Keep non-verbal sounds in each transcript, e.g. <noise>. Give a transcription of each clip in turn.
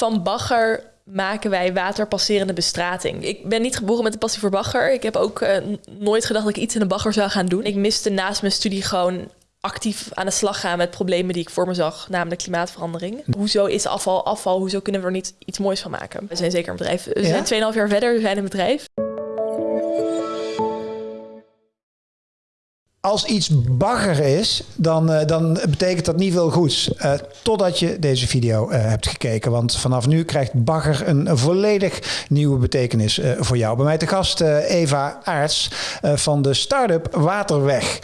Van bagger maken wij waterpasserende bestrating. Ik ben niet geboren met de passie voor bagger. Ik heb ook uh, nooit gedacht dat ik iets in de bagger zou gaan doen. Ik miste naast mijn studie gewoon actief aan de slag gaan met problemen die ik voor me zag, namelijk klimaatverandering. Hoezo is afval afval? Hoezo kunnen we er niet iets moois van maken? We zijn zeker een bedrijf. We ja? zijn 2,5 jaar verder, we zijn een bedrijf. Als iets bagger is, dan, uh, dan betekent dat niet veel goeds. Uh, totdat je deze video uh, hebt gekeken. Want vanaf nu krijgt bagger een, een volledig nieuwe betekenis voor jou. Bij mij te gast Eva Aarts van de start-up Waterweg.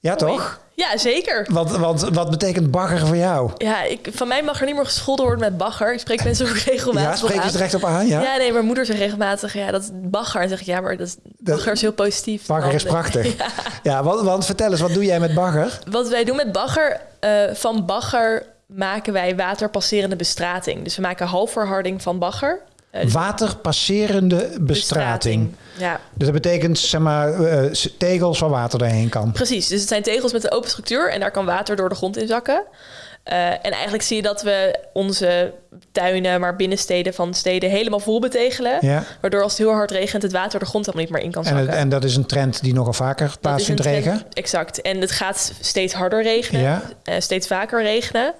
Ja, toch? Ja, zeker. Want, want wat betekent bagger voor jou? Ja, ik, van mij mag er niet meer gescholden worden met bagger. Ik spreek mensen ook <laughs> regelmatig Ja, spreek je het recht op aan? Ja? ja, nee, mijn moeder zegt regelmatig, ja, dat is bagger. En zeg ik, ja, maar dat, bagger is heel positief. Bagger is prachtig. <laughs> ja, ja want, want, vertel eens, wat doe jij met bagger? Wat wij doen met bagger, uh, van bagger maken wij waterpasserende bestrating. Dus we maken halfverharding van bagger. Uh, Waterpasserende bestrating. Ja. Dus dat betekent zeg maar uh, tegels waar water doorheen kan. Precies. Dus het zijn tegels met een open structuur en daar kan water door de grond in zakken. Uh, en eigenlijk zie je dat we onze tuinen, maar binnensteden van steden helemaal vol betegelen. Ja. Waardoor als het heel hard regent, het water de grond helemaal niet meer in kan zakken. En, en dat is een trend die nogal vaker plaatsvindt regen? Exact. En het gaat steeds harder regenen, ja. uh, steeds vaker regenen.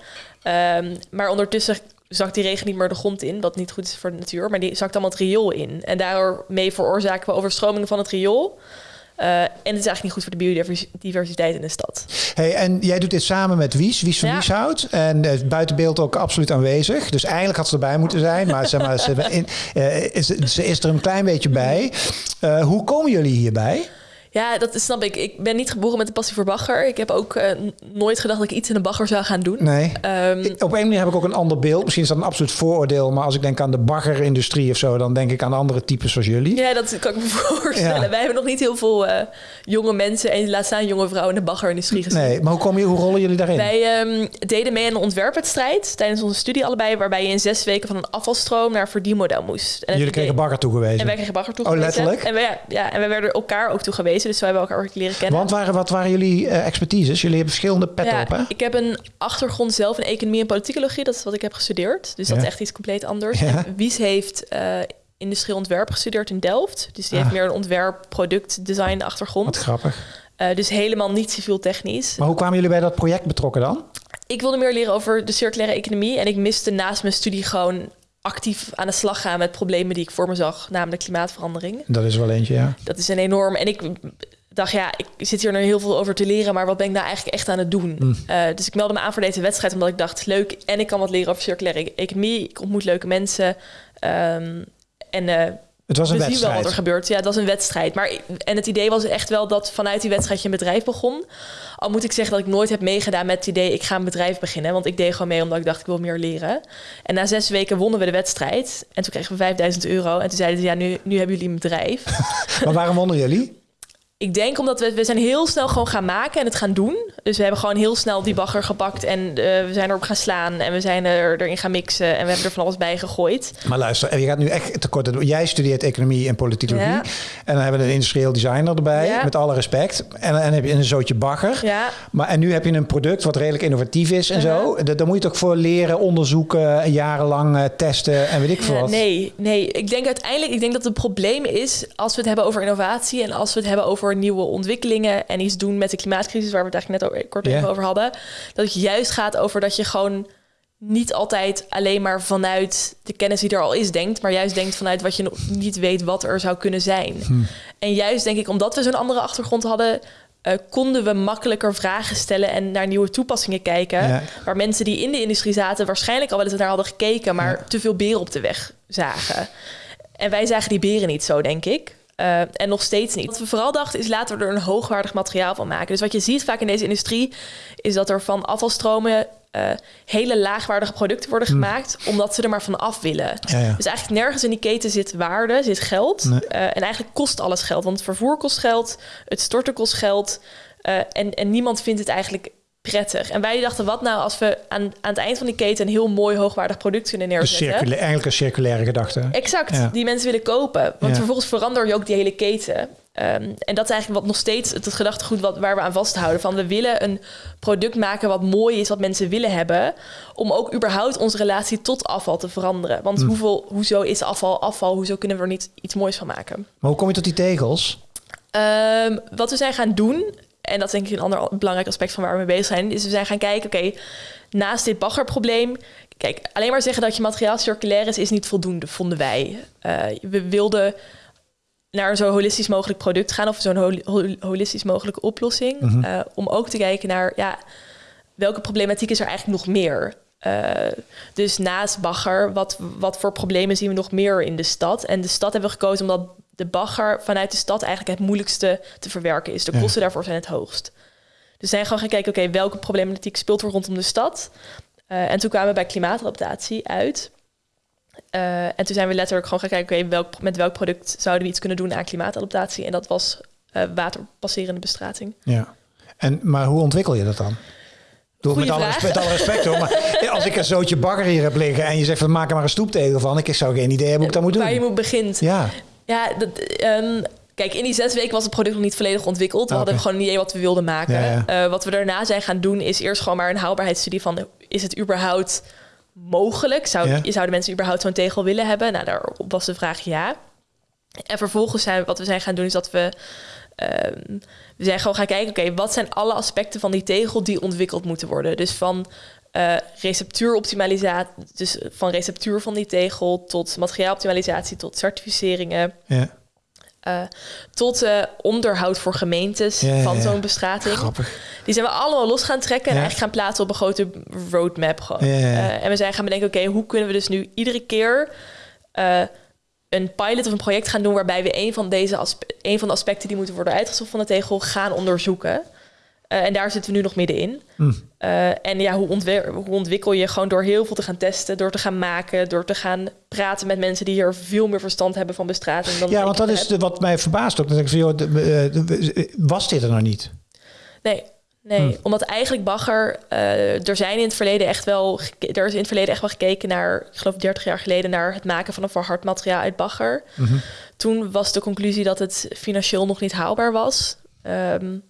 Um, maar ondertussen zakt die regen niet meer de grond in, wat niet goed is voor de natuur, maar die zakt allemaal het riool in. En daarmee veroorzaken we overstromingen van het riool. Uh, en het is eigenlijk niet goed voor de biodiversiteit in de stad. Hey, en jij doet dit samen met Wies, Wies van ja. Wieshout. En uh, buitenbeeld ook absoluut aanwezig. Dus eigenlijk had ze erbij moeten zijn. Maar, zeg maar ze, in, uh, is, ze is er een klein beetje bij. hoe komen jullie hierbij? Ja, dat snap ik. Ik ben niet geboren met de passie voor bagger. Ik heb ook uh, nooit gedacht dat ik iets in de bagger zou gaan doen. Nee. Um, op een manier heb ik ook een ander beeld. Misschien is dat een absoluut vooroordeel. Maar als ik denk aan de baggerindustrie of zo... dan denk ik aan andere types zoals jullie. Ja, dat kan ik me <laughs> voorstellen. Ja. Wij hebben nog niet heel veel uh, jonge mensen... en laat staan jonge vrouwen in de baggerindustrie gezien. Nee, maar hoe, komen, hoe rollen jullie daarin? Wij um, deden mee aan een ontwerpwedstrijd... tijdens onze studie allebei... waarbij je in zes weken van een afvalstroom naar een verdienmodel moest. En jullie kregen bagger toegewezen? En wij kregen bagger toegewezen. Oh, letterlijk? En wij, ja, ja, en wij werden elkaar ook toegewezen. Dus wij hebben elkaar leren kennen. Want waren, wat waren jullie uh, expertises? Jullie hebben verschillende petten ja, op, hè? Ik heb een achtergrond zelf in economie en politicologie. Dat is wat ik heb gestudeerd. Dus ja. dat is echt iets compleet anders. Ja. Wies heeft uh, industrieel ontwerp gestudeerd in Delft. Dus die ah. heeft meer een ontwerp, product, design achtergrond. Wat grappig. Uh, dus helemaal niet civiel technisch. Maar hoe kwamen jullie bij dat project betrokken dan? Ik wilde meer leren over de circulaire economie. En ik miste naast mijn studie gewoon actief aan de slag gaan met problemen die ik voor me zag, namelijk klimaatverandering. Dat is wel eentje, ja. Dat is een enorm. En ik dacht, ja, ik zit hier nog heel veel over te leren, maar wat ben ik nou eigenlijk echt aan het doen? Mm. Uh, dus ik meldde me aan voor deze wedstrijd, omdat ik dacht, leuk, en ik kan wat leren over circulaire economie. Ik ontmoet leuke mensen. Um, en uh, het was een we wedstrijd. zien wel wat er gebeurt. Ja, dat was een wedstrijd. Maar, en het idee was echt wel dat vanuit die wedstrijd je een bedrijf begon. Al moet ik zeggen dat ik nooit heb meegedaan met het idee... ik ga een bedrijf beginnen. Want ik deed gewoon mee omdat ik dacht, ik wil meer leren. En na zes weken wonnen we de wedstrijd. En toen kregen we 5000 euro. En toen zeiden ze, ja, nu, nu hebben jullie een bedrijf. <laughs> maar waarom wonnen jullie? Ik denk omdat we, we zijn heel snel gewoon gaan maken en het gaan doen. Dus we hebben gewoon heel snel die bagger gepakt en uh, we zijn erop gaan slaan en we zijn er, erin gaan mixen en we hebben er van alles bij gegooid. Maar luister, je gaat nu echt tekort. Jij studeert economie en politicologie ja. en dan hebben we een industrieel designer erbij, ja. met alle respect. En dan heb je een zootje bagger. Ja. Maar en nu heb je een product wat redelijk innovatief is en zo. Daar moet je toch voor leren, onderzoeken, jarenlang uh, testen en weet ik veel wat. Nee, nee. Ik denk uiteindelijk, ik denk dat het probleem is als we het hebben over innovatie en als we het hebben over nieuwe ontwikkelingen en iets doen met de klimaatcrisis, waar we het eigenlijk net kort even over hadden. Dat het juist gaat over dat je gewoon niet altijd alleen maar vanuit de kennis die er al is denkt, maar juist denkt vanuit wat je nog niet weet wat er zou kunnen zijn. Hm. En juist denk ik, omdat we zo'n andere achtergrond hadden, uh, konden we makkelijker vragen stellen en naar nieuwe toepassingen kijken. Ja. Waar mensen die in de industrie zaten waarschijnlijk al wel eens naar hadden gekeken, maar ja. te veel beren op de weg zagen. En wij zagen die beren niet zo, denk ik. Uh, en nog steeds niet. Wat we vooral dachten is laten we er een hoogwaardig materiaal van maken. Dus wat je ziet vaak in deze industrie is dat er van afvalstromen uh, hele laagwaardige producten worden gemaakt, mm. omdat ze er maar van af willen. Ja, ja. Dus eigenlijk nergens in die keten zit waarde, zit geld. Nee. Uh, en eigenlijk kost alles geld, want het vervoer kost geld, het storten kost geld. en, en niemand vindt het eigenlijk prettig. En wij dachten, wat nou als we aan, aan het eind van die keten... een heel mooi hoogwaardig product kunnen neerzetten? Circula eigenlijk een circulaire gedachte. Exact, die mensen willen kopen. Want vervolgens verander je ook die hele keten. Ehm, en dat is eigenlijk wat nog steeds het, gedachtegoed wat, waar we aan vasthouden. Van we willen een product maken wat mooi is, wat mensen willen hebben. Om ook überhaupt onze relatie tot afval te veranderen. Want hm. hoeveel, hoezo is afval afval? Hoezo kunnen we er niet iets moois van maken? Maar hoe kom je tot die tegels? Ehm, wat we zijn gaan doen, en dat is denk ik een ander belangrijk aspect van waar we mee bezig zijn, is we zijn gaan kijken, oké, naast dit baggerprobleem, kijk, alleen maar zeggen dat je materiaal circulair is, is niet voldoende, vonden wij. Uh, we wilden naar een zo holistisch mogelijk product gaan of zo'n holistisch mogelijke oplossing. Mhm. Eh, om ook te kijken naar ja, welke problematiek is er eigenlijk nog meer. Uh, dus naast bagger, wat, wat voor problemen zien we nog meer in de stad? En de stad hebben we gekozen omdat de bagger vanuit de stad eigenlijk het moeilijkste te verwerken is. De kosten daarvoor zijn het hoogst. Dus zijn gewoon gaan kijken, oké, welke problematiek speelt er rondom de stad? Uh, en toen kwamen we bij klimaatadaptatie uit. Uh, en toen zijn we letterlijk gewoon gaan kijken, oké, welk, met welk product zouden we iets kunnen doen aan klimaatadaptatie? En dat was uh, waterpasserende bestrating. Ja. En, maar hoe ontwikkel je dat dan? Doe met alle, respect, alle respect hoor. Maar <laughs> als ik een zootje bagger hier heb liggen en je zegt, we maken maar een stoeptegel van. Ik zou geen idee hebben hoe ik dat moet doen. Waar je moet begint. Ja. Ja, dat, um, Kijk, in die zes weken was het product nog niet volledig ontwikkeld. We hadden gewoon een idee wat we wilden maken. Uh, wat we daarna zijn gaan doen, is eerst gewoon maar een haalbaarheidsstudie van... is het überhaupt mogelijk? Zou, ja. Zouden mensen überhaupt zo'n tegel willen hebben? Nou, daarop was de vraag ja. En vervolgens zijn wat we zijn gaan doen, is dat we... Um, we zijn gewoon gaan kijken, oké, wat zijn alle aspecten van die tegel die ontwikkeld moeten worden? Dus van uh, receptuuroptimalisatie, dus van receptuur van die tegel tot materiaaloptimalisatie, tot certificeringen. Ja. Uh, tot uh, onderhoud voor gemeentes van zo'n bestrating. Grappig. Die zijn we allemaal los gaan trekken en eigenlijk gaan plaatsen op een grote roadmap. Gewoon. Uh, en we zijn gaan bedenken, oké, hoe kunnen we dus nu iedere keer een pilot of een project gaan doen waarbij we een van deze een van de aspecten die moeten worden uitgezocht van de tegel gaan onderzoeken. Uh, en daar zitten we nu nog middenin. Mm. Uh, en ja, hoe, hoe, ontwikkel je gewoon door heel veel te gaan testen, door te gaan maken, door te gaan praten met mensen die hier veel meer verstand hebben van bestrating. Dan ja, want dat is de, wat mij verbaast ook. Dat ik van, joh, de, was dit er nog niet? Nee, Nee, hmm. omdat eigenlijk bagger, uh, er zijn in het verleden echt wel, er is in het verleden echt wel gekeken naar, ik geloof 30 jaar geleden, naar het maken van een verhard materiaal uit bagger. Mm Toen was de conclusie dat het financieel nog niet haalbaar was. Um,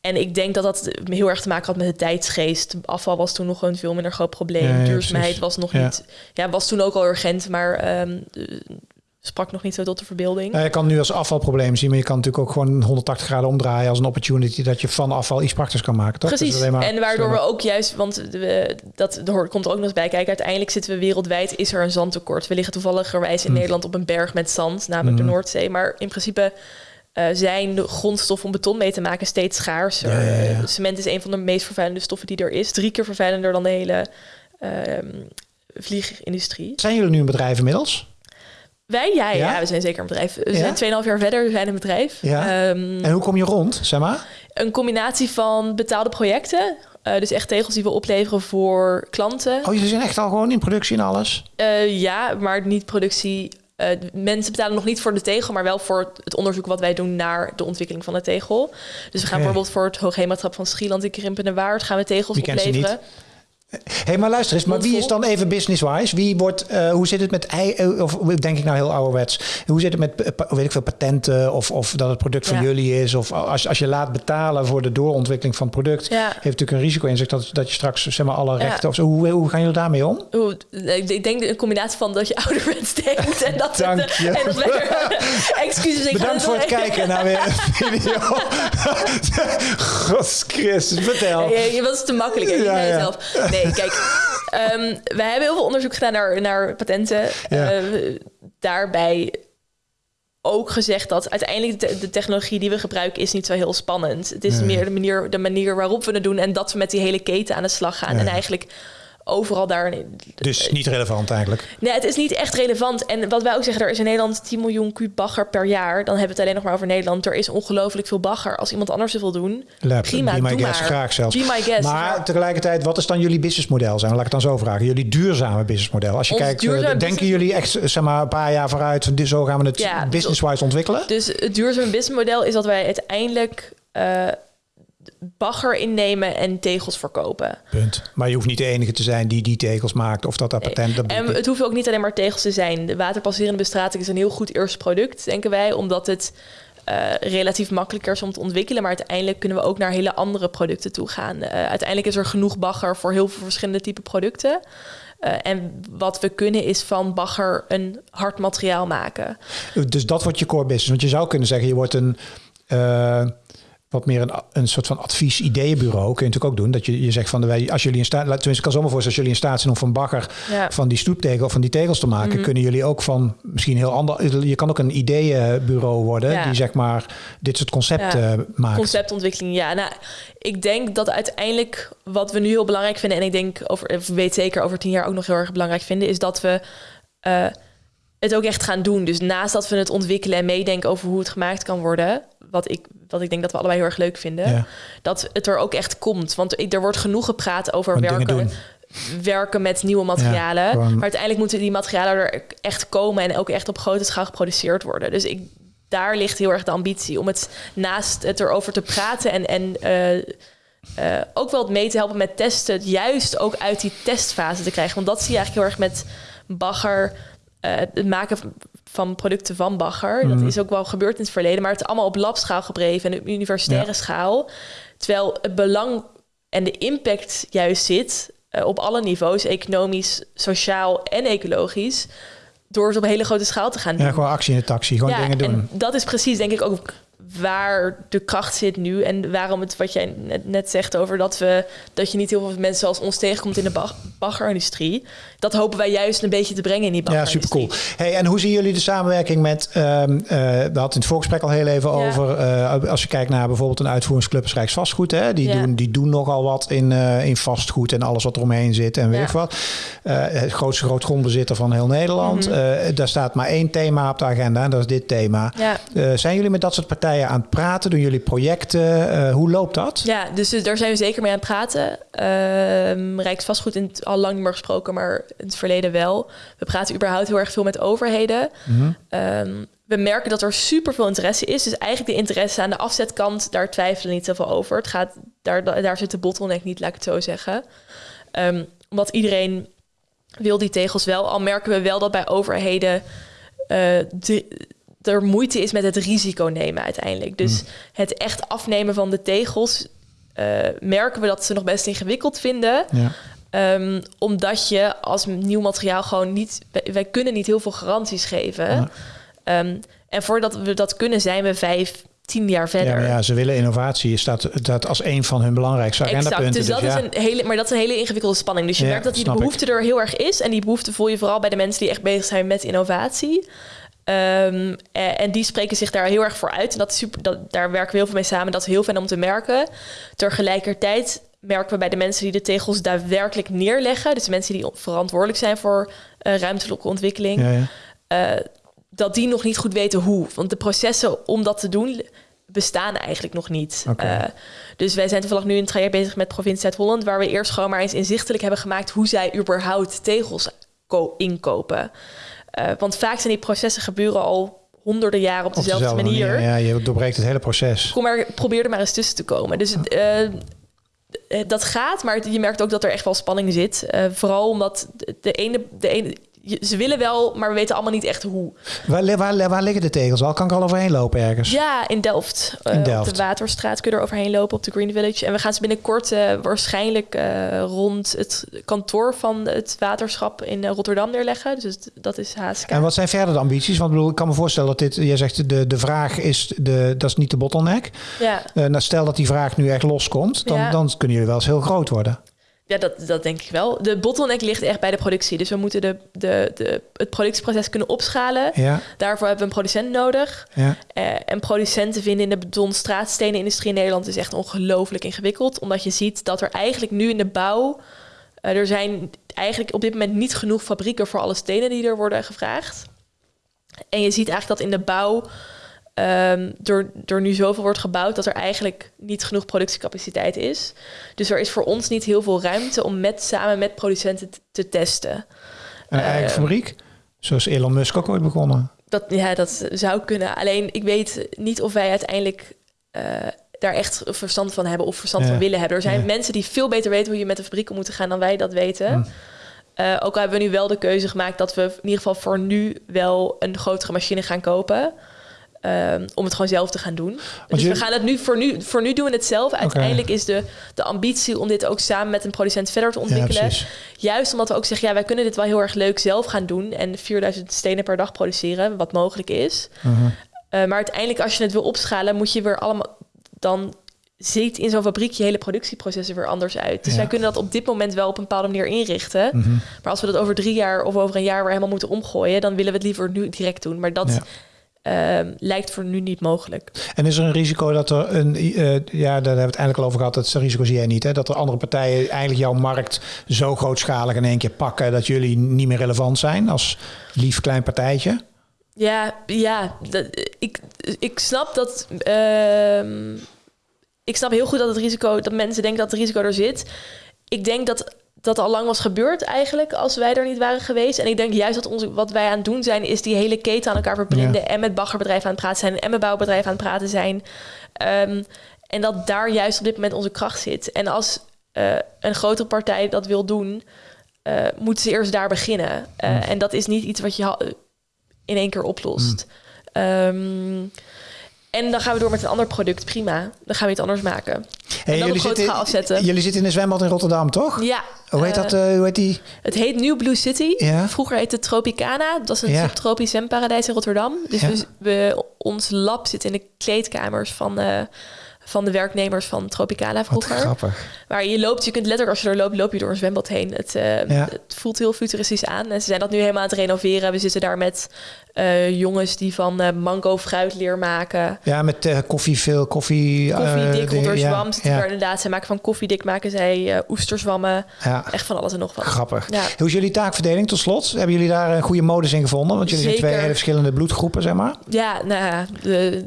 en ik denk dat dat heel erg te maken had met de tijdsgeest. Afval was toen nog een veel minder groot probleem. Duurzaamheid was nog niet. Ja, was toen ook al urgent, maar um, sprak nog niet zo tot de verbeelding. Ja, je kan nu als afvalprobleem zien, maar je kan natuurlijk ook gewoon 180 graden omdraaien als een opportunity dat je van afval iets praktisch kan maken. Toch? Precies. Maar, en waardoor we ook juist, want dat komt er ook nog eens bij kijken. Uiteindelijk zitten we wereldwijd, is er een zandtekort. We liggen toevalligerwijs in hm. Nederland op een berg met zand, namelijk de hm. Noordzee. Maar in principe uh, zijn de grondstof om beton mee te maken steeds schaarser. Ja, Cement is een van de meest vervuilende stoffen die er is. Drie keer vervuilender dan de hele uh, vliegindustrie. Zijn jullie nu een bedrijf inmiddels? Wij, ja, ja, we zijn zeker een bedrijf. We zijn 2,5 jaar verder, we zijn een bedrijf. Ja. Um, en hoe kom je rond, zeg maar? Een combinatie van betaalde projecten. Uh, dus echt tegels die we opleveren voor klanten. Oh, jullie zijn echt al gewoon in productie en alles? Uh, ja, maar niet productie uh, mensen betalen nog niet voor de tegel, maar wel voor het onderzoek wat wij doen naar de ontwikkeling van de tegel. Dus we gaan bijvoorbeeld voor het Hoogheematrap van Schieland in Krimpende Waard gaan we tegels opleveren hey, maar luister eens, maar wie is dan even business-wise? Wie wordt, uh, hoe zit het met, uh, of denk ik nou heel ouderwets, hoe zit het met, weet ik veel, patenten of, of dat het product van jullie is? Of als, als je laat betalen voor de doorontwikkeling van het product, ja. heeft natuurlijk een risico in zich dat, dat je straks zeg maar alle rechten of zo. Hoe, hoe gaan jullie daarmee om? ik denk een combinatie van dat je <laughs> ouderwets denkt en dat Dank het, je. En dat <laughs> excuses, ik Bedankt voor het kijken naar weer <laughs> een video. God vertel. Je, je was te makkelijk, hè? Ja, ja. Zelf. Nee, nee, kijk. Um, we hebben heel veel onderzoek gedaan naar, naar patenten. Ja. Uh, daarbij ook gezegd dat uiteindelijk de, de, technologie die we gebruiken is niet zo heel spannend. Het is meer de manier, de manier waarop we het doen en dat we met die hele keten aan de slag gaan. En eigenlijk overal daar. Dus niet relevant eigenlijk? Nee, het is niet echt relevant. En wat wij ook zeggen, er is in Nederland 10 miljoen kuub bagger per jaar. Dan hebben we het alleen nog maar over Nederland. Er is ongelooflijk veel bagger. Als iemand anders het wil doen, Lab, prima, be my doe maar. graag zelfs. Be my guest. Maar tegelijkertijd, wat is dan jullie businessmodel zijn? Laat ik het dan zo vragen. Jullie duurzame businessmodel. Als je kijkt, uh, denken jullie echt zeg maar, een paar jaar vooruit... Van, zo gaan we het ja, business-wise ontwikkelen? Dus het duurzame businessmodel is dat wij uiteindelijk... Uh, bagger innemen en tegels verkopen. Punt. Maar je hoeft niet de enige te zijn die die tegels maakt of dat dat patent... Dat en het hoeft ook niet alleen maar tegels te zijn. De waterpasserende bestrating is een heel goed eerste product, denken wij, omdat het uh, relatief makkelijker is om te ontwikkelen. Maar uiteindelijk kunnen we ook naar hele andere producten toe gaan. Uh, uiteindelijk is er genoeg bagger voor heel veel verschillende type producten. Uh, en wat we kunnen is van bagger een hard materiaal maken. Dus dat wordt je core business. Want je zou kunnen zeggen, je wordt een wat meer een, een soort van advies-ideeënbureau kun je natuurlijk ook doen. Dat je, je zegt van, de, als jullie in staat, tenminste ik kan zomaar voor als jullie in staat zijn om van bagger van die stoeptegel of van die tegels te maken, mhm. kunnen jullie ook van misschien heel ander, je kan ook een ideeënbureau worden die zeg maar dit soort concepten ja. maakt. Conceptontwikkeling, ja. Nou, ik denk dat uiteindelijk wat we nu heel belangrijk vinden en ik denk over, weet zeker over tien jaar ook nog heel erg belangrijk vinden, is dat we uh, het ook echt gaan doen. Dus naast dat we het ontwikkelen en meedenken over hoe het gemaakt kan worden, wat ik, wat ik denk dat we allebei heel erg leuk vinden, dat het er ook echt komt. Want er wordt genoeg gepraat over werken, werken met nieuwe materialen. maar uiteindelijk moeten die materialen er echt komen en ook echt op grote schaal geproduceerd worden. Dus ik, daar ligt heel erg de ambitie om het naast het erover te praten en, en uh, ook wel mee te helpen met testen, juist ook uit die testfase te krijgen. Want dat zie je eigenlijk heel erg met bagger. Uh, het maken van producten van Bagger. Dat mhm. is ook wel gebeurd in het verleden, maar het is allemaal op labschaal gebreven en op universitaire schaal. Terwijl het belang en de impact juist zit uh, op alle niveaus, economisch, sociaal en ecologisch, door het op een hele grote schaal te gaan doen. Ja, gewoon actie in de taxi, gewoon dingen doen. En dat is precies, denk ik, ook waar de kracht zit nu en waarom het wat jij net, zegt over dat we dat je niet heel veel mensen zoals ons tegenkomt in de baggerindustrie. Dat hopen wij juist een beetje te brengen in die baggerindustrie. Ja, super cool. Hey, en hoe zien jullie de samenwerking met? Um, uh, we hadden in het voorgesprek al heel even over. Uh, als je kijkt naar bijvoorbeeld een uitvoeringsclub als Rijksvastgoed, hè, die doen die doen nogal wat in, uh, in vastgoed en alles wat er omheen zit en weet wat. het grootste grootgrondbezitter van heel Nederland. Mm daar staat maar één thema op de agenda en dat is dit thema. zijn jullie met dat soort partijen aan het praten? Doen jullie projecten? Uh, hoe loopt dat? Ja, dus daar zijn we zeker mee aan het praten. Uh, Rijksvastgoed in het, al lang niet meer gesproken, maar in het verleden wel. We praten überhaupt heel erg veel met overheden. Mm we merken dat er super veel interesse is. Dus eigenlijk de interesse aan de afzetkant, daar twijfelen niet zoveel over. Het gaat, daar, daar zit de bottleneck niet, laat ik het zo zeggen. Um, omdat iedereen wil die tegels wel. Al merken we wel dat bij overheden uh, de, er moeite is met het risico nemen uiteindelijk. Dus mm. het echt afnemen van de tegels uh, merken we dat ze nog best ingewikkeld vinden. Ja. Um, omdat je als nieuw materiaal gewoon niet... Wij, kunnen niet heel veel garanties geven. Ja. Um, en voordat we dat kunnen, zijn we vijf, tien jaar verder. Ja, ja ze willen innovatie. Staat dat als een van hun belangrijkste agendapunten. Exact, dus dat dus, is een hele, maar dat is een hele ingewikkelde spanning. Dus je merkt dat die behoefte er heel erg is. En die behoefte voel je vooral bij de mensen die echt bezig zijn met innovatie. Um, en, die spreken zich daar heel erg voor uit. En dat is super, dat, daar werken we heel veel mee samen. Dat is heel fijn om te merken. Tegelijkertijd merken we bij de mensen die de tegels daadwerkelijk neerleggen, dus de mensen die verantwoordelijk zijn voor uh, ruimtelijke ontwikkeling, ja, ja. Uh, dat die nog niet goed weten hoe. Want de processen om dat te doen bestaan eigenlijk nog niet. Okay. Uh, dus wij zijn toevallig nu in een traject bezig met provincie Zuid-Holland, waar we eerst gewoon maar eens inzichtelijk hebben gemaakt hoe zij überhaupt tegels inkopen. Uh, want vaak zijn die processen gebeuren al honderden jaren op dezelfde, manier. Ja, je doorbreekt het hele proces. Kom maar, probeer er maar eens tussen te komen. Dus uh, dat gaat, maar je merkt ook dat er echt wel spanning zit. Uh, vooral omdat de ene, de ene, ze willen wel, maar we weten allemaal niet echt hoe. Waar, waar, waar liggen de tegels al? Kan ik al overheen lopen ergens? Ja, in Delft. In Delft. Op de Waterstraat kun je er overheen lopen op de Green Village. En we gaan ze binnenkort uh, waarschijnlijk uh, rond het kantoor van het waterschap in Rotterdam neerleggen. Dus dat is haast. En wat zijn verder de ambities? Want bedoel, ik kan me voorstellen dat dit, jij zegt de, de vraag is, de, dat is niet de bottleneck. Ja. Nou, stel dat die vraag nu echt loskomt, dan, ja. dan kunnen jullie wel eens heel groot worden. Ja, dat, dat denk ik wel. De bottleneck ligt echt bij de productie. Dus we moeten de, de, de, het productieproces kunnen opschalen. Ja. Daarvoor hebben we een producent nodig. Ja. Uh, en producenten vinden in de beton straatstenen-industrie in Nederland is echt ongelooflijk ingewikkeld. Omdat je ziet dat er eigenlijk nu in de bouw... Uh, er zijn eigenlijk op dit moment niet genoeg fabrieken voor alle stenen die er worden gevraagd. En je ziet eigenlijk dat in de bouw um, door, door nu zoveel wordt gebouwd dat er eigenlijk niet genoeg productiecapaciteit is. Dus er is voor ons niet heel veel ruimte om met, samen met producenten te, testen. Een eigen uh, fabriek? Zoals Elon Musk ook ooit begonnen. Dat, ja, dat zou kunnen. Alleen ik weet niet of wij uiteindelijk uh, daar echt verstand van hebben of verstand van willen hebben. Er zijn mensen die veel beter weten hoe je met de fabriek om moet gaan dan wij dat weten. Hm. Uh, ook al hebben we nu wel de keuze gemaakt dat we in ieder geval voor nu wel een grotere machine gaan kopen. Um, om het gewoon zelf te gaan doen. dus we gaan het nu voor, nu voor nu doen we het zelf. Uiteindelijk is de, de ambitie om dit ook samen met een producent verder te ontwikkelen. Ja, Juist omdat we ook zeggen, ja, wij kunnen dit wel heel erg leuk zelf gaan doen en 4000 stenen per dag produceren, wat mogelijk is. Uh -huh. uh, maar uiteindelijk, als je het wil opschalen, moet je weer allemaal dan ziet in zo'n fabriek je hele productieprocessen weer anders uit. Dus wij kunnen dat op dit moment wel op een bepaalde manier inrichten. Mhm. Maar als we dat over drie jaar of over een jaar weer helemaal moeten omgooien, dan willen we het liever nu direct doen. Maar dat ehm, lijkt voor nu niet mogelijk. En is er een risico dat er een, uh, ja, daar hebben we het eindelijk al over gehad, dat risico zie jij niet, hè? dat er andere partijen eigenlijk jouw markt zo grootschalig in één keer pakken dat jullie niet meer relevant zijn als lief klein partijtje? Ja, ja dat, ik, ik snap dat. Uh, ik snap heel goed dat het risico, dat mensen denken dat het risico er zit. Ik denk dat dat al lang was gebeurd eigenlijk als wij er niet waren geweest. En ik denk juist dat ons, wat wij aan het doen zijn, is die hele keten aan elkaar verbinden. En met baggerbedrijven aan het praten zijn en met bouwbedrijven aan het praten zijn. Um, en dat daar juist op dit moment onze kracht zit. En als uh, een grotere partij dat wil doen, uh, moeten ze eerst daar beginnen. Uh, En dat is niet iets wat je in één keer oplost. Mm. Um, en dan gaan we door met een ander product. Prima. Dan gaan we iets anders maken. Hey, jullie, zitten, afzetten. jullie zitten in een zwembad in Rotterdam, toch? Ja. Hoe heet dat? Uh, hoe heet die? Het heet New Blue City. Ja. Vroeger heette het Tropicana. Dat is een ja. subtropisch zwemparadijs in Rotterdam. Dus ja. we, we, ons lab zit in de kleedkamers van... Uh, van de werknemers van Tropicana vroeger. Wat grappig. Waar je loopt, je kunt letterlijk als je er loopt, loop je door een zwembad heen. Het, uh, ja. het voelt heel futuristisch aan. En ze zijn dat nu helemaal aan het renoveren. We zitten daar met uh, jongens die van uh, mango fruitleer maken. Ja, met uh, koffie, veel koffie. Koffiedik. Ja, ja. inderdaad. Zij maken van koffiedik, maken zij oesterzwammen. Ja. Echt van alles en nog wat. Grappig. Hoe is jullie taakverdeling tot slot? Hebben jullie daar een goede modus in gevonden? Want jullie Zeker. zijn twee hele verschillende bloedgroepen, zeg maar. Ja, nou de,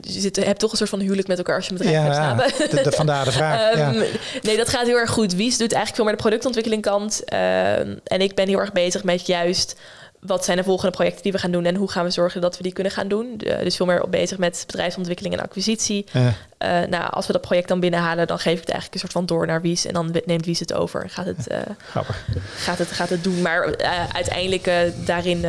je zit, hebt toch een soort van huwelijk met elkaar als je bedrijf ja, hebt. De, de, vandaar de vraag. um, nee, dat gaat heel erg goed. Wies doet eigenlijk veel meer de productontwikkeling kant. Um, en ik ben heel erg bezig met juist wat zijn de volgende projecten die we gaan doen en hoe gaan we zorgen dat we die kunnen gaan doen. dus veel meer bezig met bedrijfsontwikkeling en acquisitie. Uh, nou, als we dat project dan binnenhalen, dan geef ik het eigenlijk een soort van door naar Wies en dan neemt Wies het over en gaat het, uh, gaat het, gaat het doen. Maar uh, uiteindelijk daarin,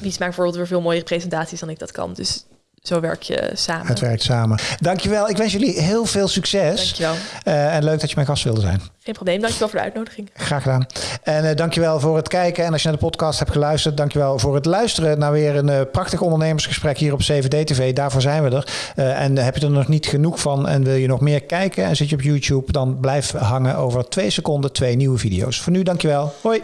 Wies maakt bijvoorbeeld weer veel mooiere presentaties dan ik dat kan. Dus zo werk je samen. Het werkt samen. Dankjewel. Ik wens jullie heel veel succes. Dankjewel. Uh, en leuk dat je mijn gast wilde zijn. Geen probleem. Dankjewel voor de uitnodiging. Graag gedaan. En uh, dankjewel voor het kijken. En als je naar de podcast hebt geluisterd, dankjewel voor het luisteren naar weer een uh, prachtig ondernemersgesprek hier op CVD TV. Daarvoor zijn we er. en heb je er nog niet genoeg van en wil je nog meer kijken en zit je op YouTube, dan blijf hangen over twee seconden twee nieuwe video's. Voor nu, dankjewel. Hoi.